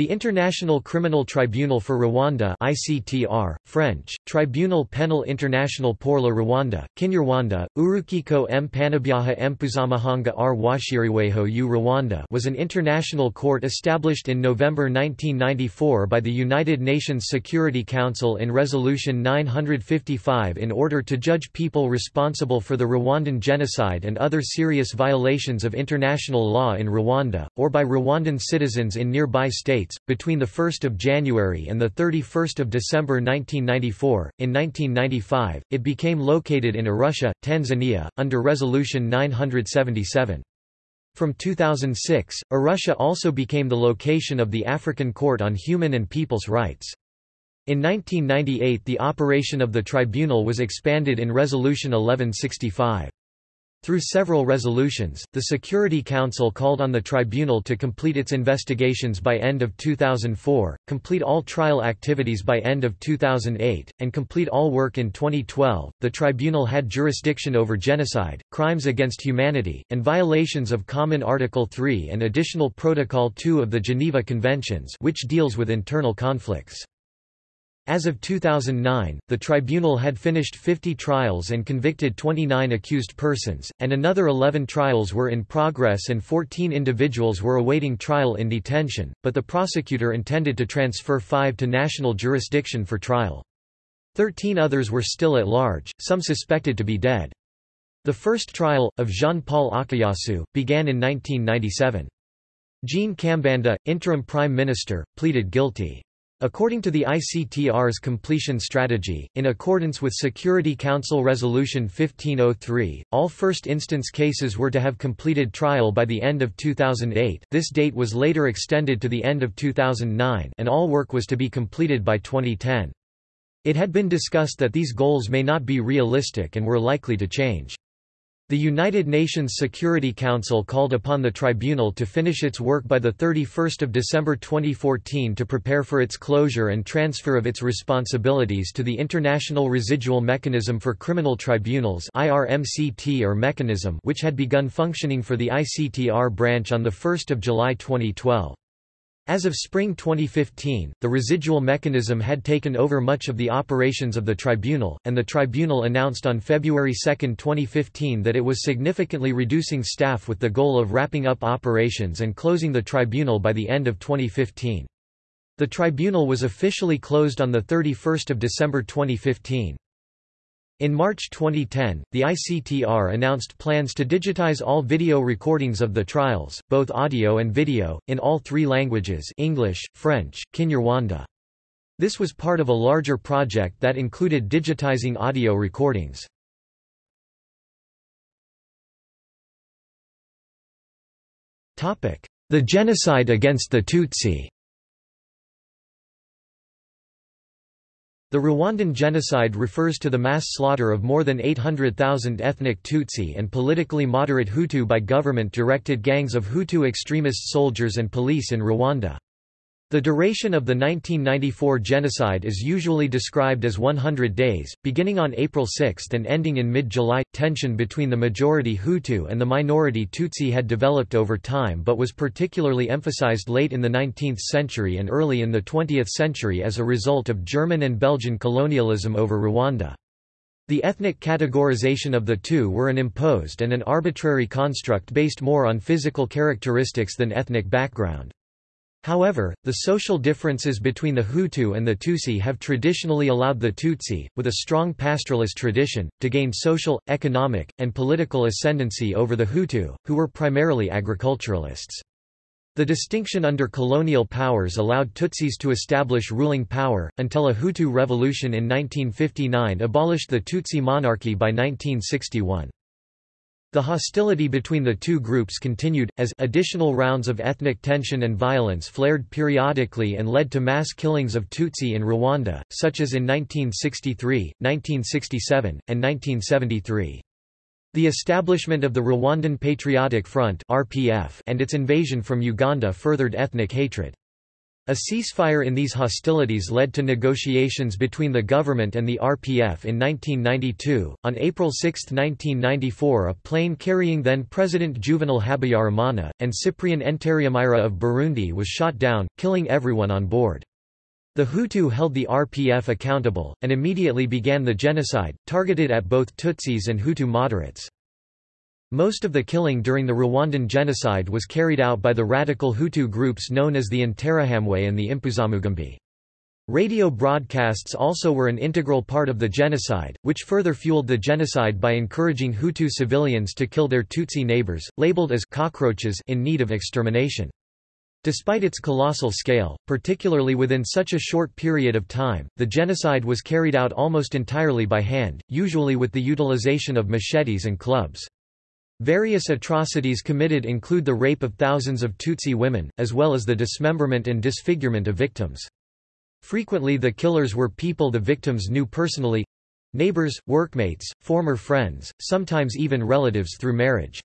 The International Criminal Tribunal for Rwanda ICTR, French, Tribunal Penal International pour la Rwanda, Kinyarwanda, Urukiko m. Panabyaha Mpuzamahanga r. Washiriweho u. Rwanda was an international court established in November 1994 by the United Nations Security Council in Resolution 955 in order to judge people responsible for the Rwandan genocide and other serious violations of international law in Rwanda, or by Rwandan citizens in nearby states between 1 January and 31 December 1994. In 1995, it became located in Arusha, Tanzania, under Resolution 977. From 2006, Arusha also became the location of the African Court on Human and People's Rights. In 1998 the operation of the tribunal was expanded in Resolution 1165. Through several resolutions, the Security Council called on the tribunal to complete its investigations by end of 2004, complete all trial activities by end of 2008, and complete all work in 2012. The tribunal had jurisdiction over genocide, crimes against humanity, and violations of Common Article 3 and Additional Protocol 2 of the Geneva Conventions, which deals with internal conflicts. As of 2009, the tribunal had finished 50 trials and convicted 29 accused persons, and another 11 trials were in progress and 14 individuals were awaiting trial in detention, but the prosecutor intended to transfer five to national jurisdiction for trial. Thirteen others were still at large, some suspected to be dead. The first trial, of Jean-Paul Akayesu, began in 1997. Jean Kambanda, interim prime minister, pleaded guilty. According to the ICTR's completion strategy, in accordance with Security Council Resolution 1503, all first-instance cases were to have completed trial by the end of 2008 this date was later extended to the end of 2009 and all work was to be completed by 2010. It had been discussed that these goals may not be realistic and were likely to change. The United Nations Security Council called upon the tribunal to finish its work by 31 December 2014 to prepare for its closure and transfer of its responsibilities to the International Residual Mechanism for Criminal Tribunals or mechanism which had begun functioning for the ICTR branch on 1 July 2012. As of spring 2015, the residual mechanism had taken over much of the operations of the tribunal, and the tribunal announced on February 2, 2015 that it was significantly reducing staff with the goal of wrapping up operations and closing the tribunal by the end of 2015. The tribunal was officially closed on 31 December 2015. In March 2010, the ICTR announced plans to digitize all video recordings of the trials, both audio and video, in all three languages English, French, Kinyarwanda. This was part of a larger project that included digitizing audio recordings. The genocide against the Tutsi The Rwandan genocide refers to the mass slaughter of more than 800,000 ethnic Tutsi and politically moderate Hutu by government-directed gangs of Hutu extremist soldiers and police in Rwanda. The duration of the 1994 genocide is usually described as 100 days, beginning on April 6 and ending in mid-July. Tension between the majority Hutu and the minority Tutsi had developed over time but was particularly emphasized late in the 19th century and early in the 20th century as a result of German and Belgian colonialism over Rwanda. The ethnic categorization of the two were an imposed and an arbitrary construct based more on physical characteristics than ethnic background. However, the social differences between the Hutu and the Tutsi have traditionally allowed the Tutsi, with a strong pastoralist tradition, to gain social, economic, and political ascendancy over the Hutu, who were primarily agriculturalists. The distinction under colonial powers allowed Tutsis to establish ruling power, until a Hutu revolution in 1959 abolished the Tutsi monarchy by 1961. The hostility between the two groups continued, as additional rounds of ethnic tension and violence flared periodically and led to mass killings of Tutsi in Rwanda, such as in 1963, 1967, and 1973. The establishment of the Rwandan Patriotic Front and its invasion from Uganda furthered ethnic hatred. A ceasefire in these hostilities led to negotiations between the government and the RPF in 1992. On April 6, 1994, a plane carrying then President Juvenal Habyarimana and Cyprien Ntaryamira of Burundi was shot down, killing everyone on board. The Hutu held the RPF accountable, and immediately began the genocide, targeted at both Tutsis and Hutu moderates. Most of the killing during the Rwandan genocide was carried out by the radical Hutu groups known as the Interahamwe and the Impuzamugambi. Radio broadcasts also were an integral part of the genocide, which further fueled the genocide by encouraging Hutu civilians to kill their Tutsi neighbors, labeled as cockroaches in need of extermination. Despite its colossal scale, particularly within such a short period of time, the genocide was carried out almost entirely by hand, usually with the utilization of machetes and clubs. Various atrocities committed include the rape of thousands of Tutsi women, as well as the dismemberment and disfigurement of victims. Frequently the killers were people the victims knew personally—neighbors, workmates, former friends, sometimes even relatives through marriage.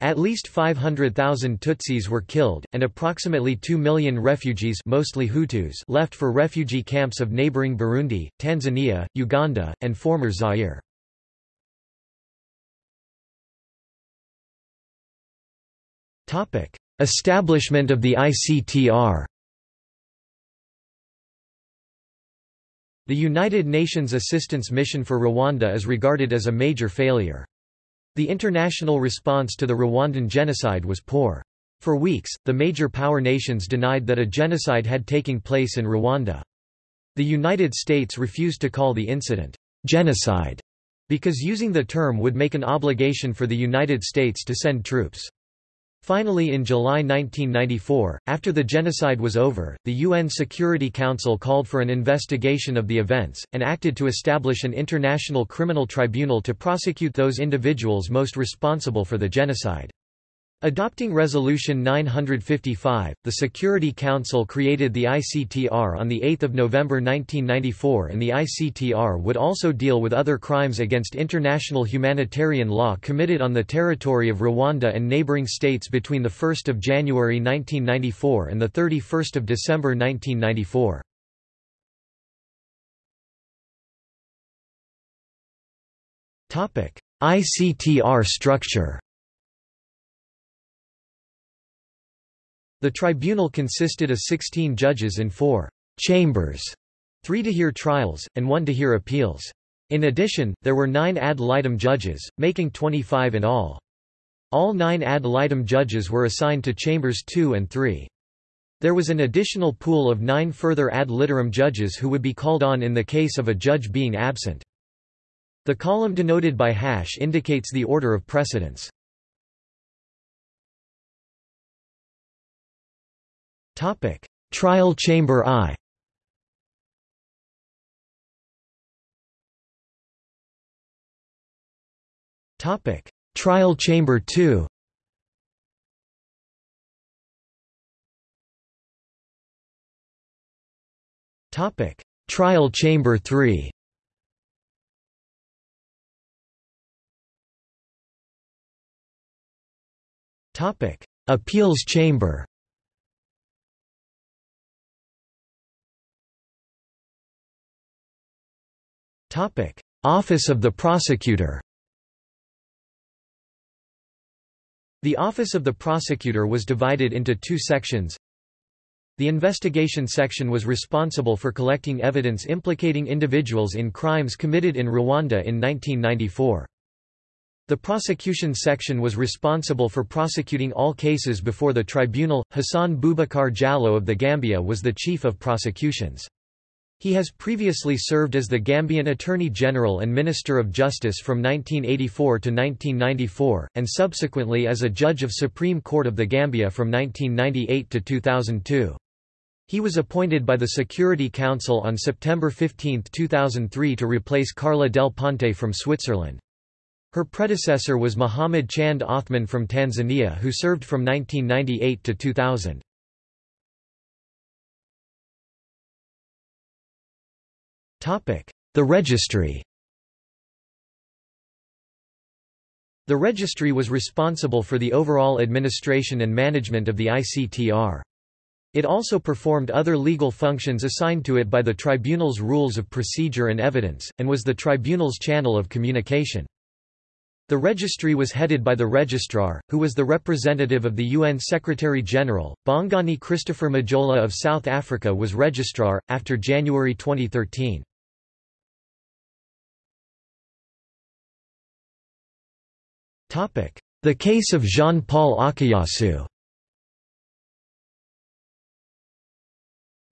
At least 500,000 Tutsis were killed, and approximately 2 million refugees mostly Hutus left for refugee camps of neighboring Burundi, Tanzania, Uganda, and former Zaire. Topic: Establishment of the ICTR. The United Nations Assistance Mission for Rwanda is regarded as a major failure. The international response to the Rwandan genocide was poor. For weeks, the major power nations denied that a genocide had taken place in Rwanda. The United States refused to call the incident genocide because using the term would make an obligation for the United States to send troops. Finally in July 1994, after the genocide was over, the UN Security Council called for an investigation of the events, and acted to establish an international criminal tribunal to prosecute those individuals most responsible for the genocide. Adopting Resolution 955, the Security Council created the ICTR on 8 November 1994 and the ICTR would also deal with other crimes against international humanitarian law committed on the territory of Rwanda and neighboring states between the 1 of January 1994 and 31 December 1994. ICTR structure The tribunal consisted of 16 judges in four chambers, three to hear trials, and one to hear appeals. In addition, there were nine ad litem judges, making 25 in all. All nine ad litem judges were assigned to chambers 2 and 3. There was an additional pool of nine further ad litem judges who would be called on in the case of a judge being absent. The column denoted by hash indicates the order of precedence. Topic: Trial Chamber I. Topic: Trial Chamber II. Topic: Trial Chamber III. Topic: Appeals Chamber. Topic: Office of the Prosecutor. The Office of the Prosecutor was divided into two sections. The investigation section was responsible for collecting evidence implicating individuals in crimes committed in Rwanda in 1994. The prosecution section was responsible for prosecuting all cases before the tribunal. Hassan Bubacar Jallow of the Gambia was the chief of prosecutions. He has previously served as the Gambian Attorney General and Minister of Justice from 1984 to 1994, and subsequently as a Judge of Supreme Court of the Gambia from 1998 to 2002. He was appointed by the Security Council on September 15, 2003 to replace Carla Del Ponte from Switzerland. Her predecessor was Muhammad Chande Othman from Tanzania who served from 1998 to 2000. The registry The registry was responsible for the overall administration and management of the ICTR. It also performed other legal functions assigned to it by the tribunal's rules of procedure and evidence, and was the tribunal's channel of communication. The registry was headed by the registrar, who was the representative of the UN Secretary-General. Bongani Christopher Majola of South Africa was registrar, after January 2013. The case of Jean-Paul Akayesu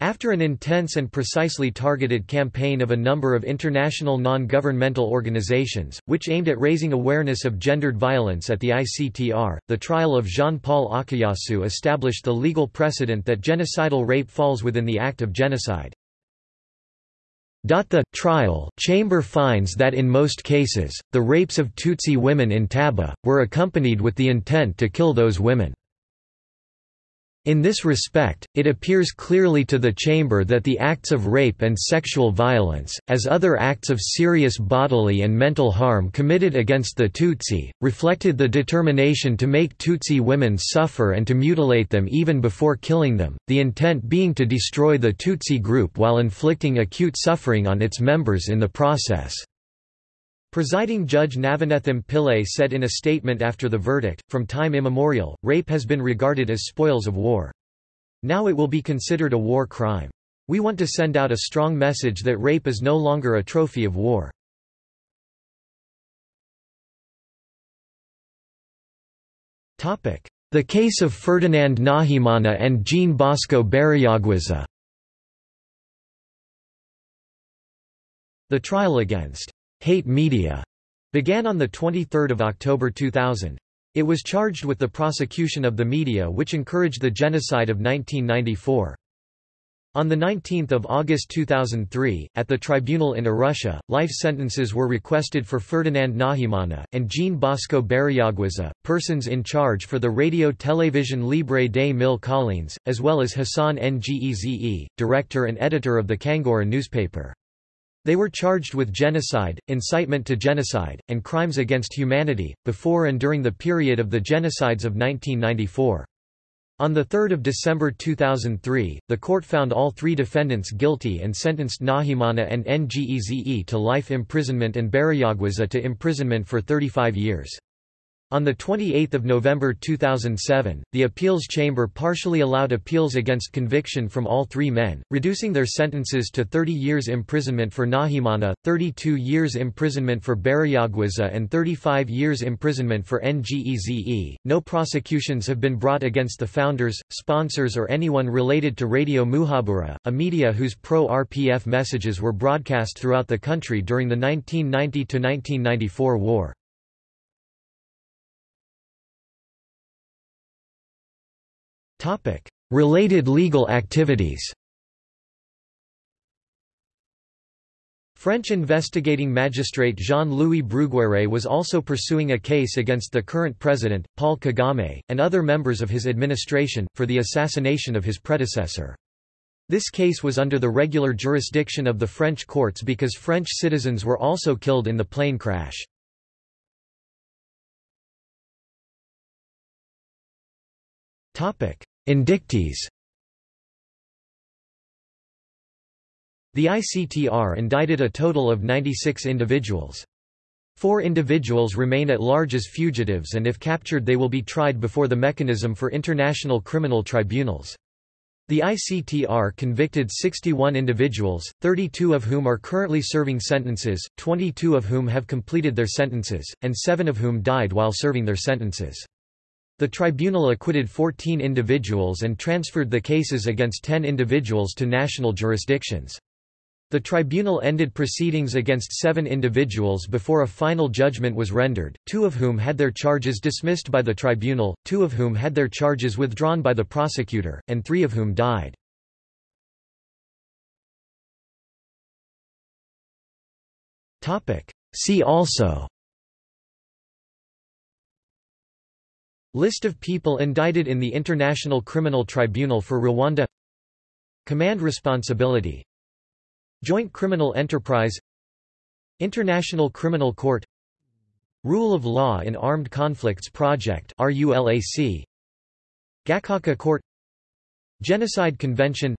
After an intense and precisely targeted campaign of a number of international non-governmental organizations, which aimed at raising awareness of gendered violence at the ICTR, the trial of Jean-Paul Akayesu established the legal precedent that genocidal rape falls within the act of genocide. The trial chamber finds that in most cases, the rapes of Tutsi women in Taba, were accompanied with the intent to kill those women. In this respect, it appears clearly to the Chamber that the acts of rape and sexual violence, as other acts of serious bodily and mental harm committed against the Tutsi, reflected the determination to make Tutsi women suffer and to mutilate them even before killing them, the intent being to destroy the Tutsi group while inflicting acute suffering on its members in the process. Presiding Judge Navanethem Pillay said in a statement after the verdict, from time immemorial, rape has been regarded as spoils of war. Now it will be considered a war crime. We want to send out a strong message that rape is no longer a trophy of war. The case of Ferdinand Nahimana and Jean Bosco Barayagwiza The trial against Hate Media began on 23 October 2000. It was charged with the prosecution of the media which encouraged the genocide of 1994. On 19 August 2003, at the tribunal in Arusha, life sentences were requested for Ferdinand Nahimana, and Jean Bosco Barayagwiza, persons in charge for the Radio Télévision Libre des Mille Collines, as well as Hassan Ngeze, director and editor of the Kangura newspaper. They were charged with genocide, incitement to genocide, and crimes against humanity, before and during the period of the genocides of 1994. On 3 December 2003, the court found all three defendants guilty and sentenced Nahimana and Ngeze to life imprisonment and Barayagwiza to imprisonment for 35 years. On 28 November 2007, the appeals chamber partially allowed appeals against conviction from all three men, reducing their sentences to 30 years imprisonment for Nahimana, 32 years imprisonment for Barayagwiza and 35 years imprisonment for Ngeze. No prosecutions have been brought against the founders, sponsors or anyone related to Radio Muhabura, a media whose pro-RPF messages were broadcast throughout the country during the 1990–1994 war. Related legal activities French investigating magistrate Jean-Louis Bruguiere was also pursuing a case against the current president, Paul Kagame, and other members of his administration, for the assassination of his predecessor. This case was under the regular jurisdiction of the French courts because French citizens were also killed in the plane crash. Indictees The ICTR indicted a total of 96 individuals. Four individuals remain at large as fugitives and if captured they will be tried before the Mechanism for International Criminal Tribunals. The ICTR convicted 61 individuals, 32 of whom are currently serving sentences, 22 of whom have completed their sentences, and 7 of whom died while serving their sentences. The tribunal acquitted 14 individuals and transferred the cases against 10 individuals to national jurisdictions. The tribunal ended proceedings against seven individuals before a final judgment was rendered, two of whom had their charges dismissed by the tribunal, two of whom had their charges withdrawn by the prosecutor, and three of whom died. See also List of people indicted in the International Criminal Tribunal for Rwanda. Command responsibility. Joint Criminal Enterprise. International Criminal Court. Rule of Law in Armed Conflicts Project Gacaca Court. Genocide Convention.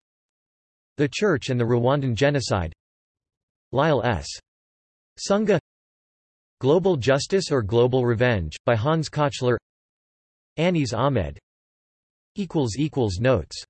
The Church and the Rwandan Genocide. Lyle S. Sunga Global Justice or Global Revenge, by Hans Kochler Anis Ahmed. Notes